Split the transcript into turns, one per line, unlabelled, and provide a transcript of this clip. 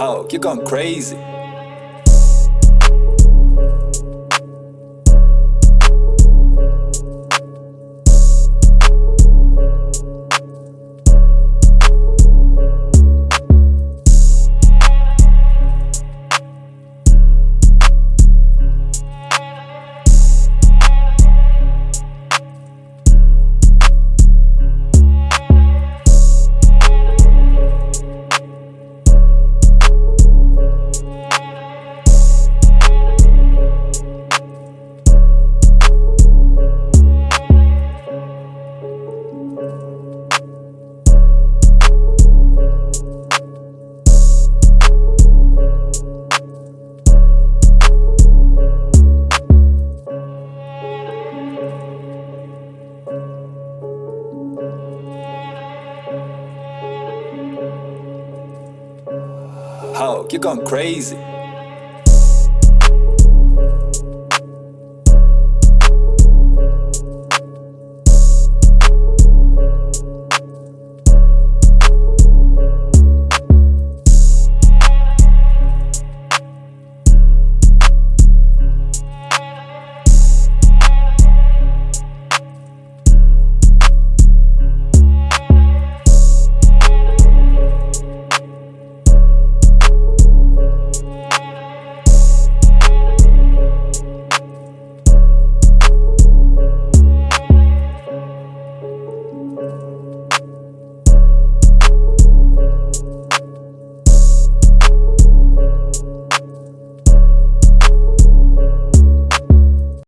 Ho, you're going crazy. Ho, you're going crazy.